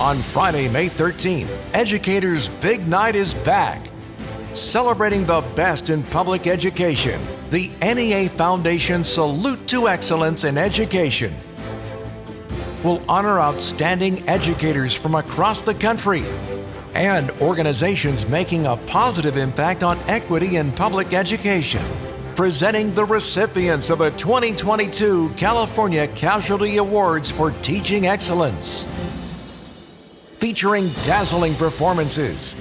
On Friday, May 13th, Educators Big Night is back. Celebrating the best in public education, the NEA Foundation Salute to Excellence in Education will honor outstanding educators from across the country and organizations making a positive impact on equity in public education. Presenting the recipients of the 2022 California Casualty Awards for Teaching Excellence. Featuring dazzling performances.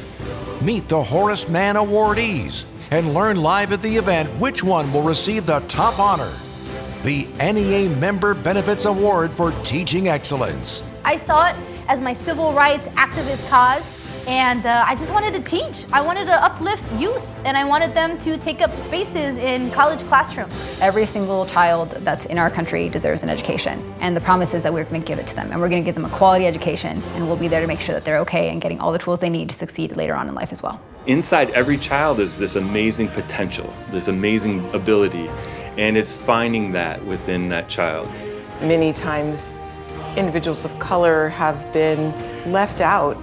Meet the Horace Mann awardees and learn live at the event which one will receive the top honor the NEA Member Benefits Award for Teaching Excellence. I saw it as my civil rights activist cause and uh, I just wanted to teach. I wanted to uplift youth and I wanted them to take up spaces in college classrooms. Every single child that's in our country deserves an education and the promise is that we're going to give it to them and we're going to give them a quality education and we'll be there to make sure that they're okay and getting all the tools they need to succeed later on in life as well. Inside every child is this amazing potential, this amazing ability and it's finding that within that child. Many times individuals of color have been left out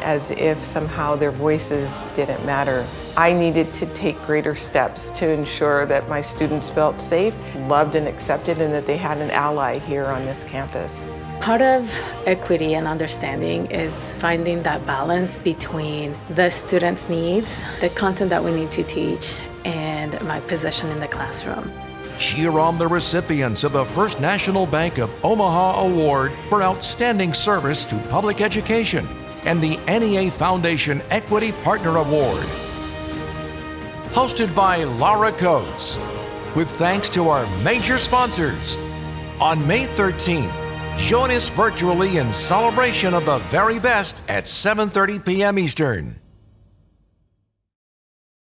as if somehow their voices didn't matter. I needed to take greater steps to ensure that my students felt safe, loved and accepted, and that they had an ally here on this campus. Part of equity and understanding is finding that balance between the students' needs, the content that we need to teach, and my position in the classroom cheer on the recipients of the First National Bank of Omaha Award for Outstanding Service to Public Education and the NEA Foundation Equity Partner Award. Hosted by Laura Coates, with thanks to our major sponsors. On May 13th, join us virtually in celebration of the very best at 7.30 p.m. Eastern.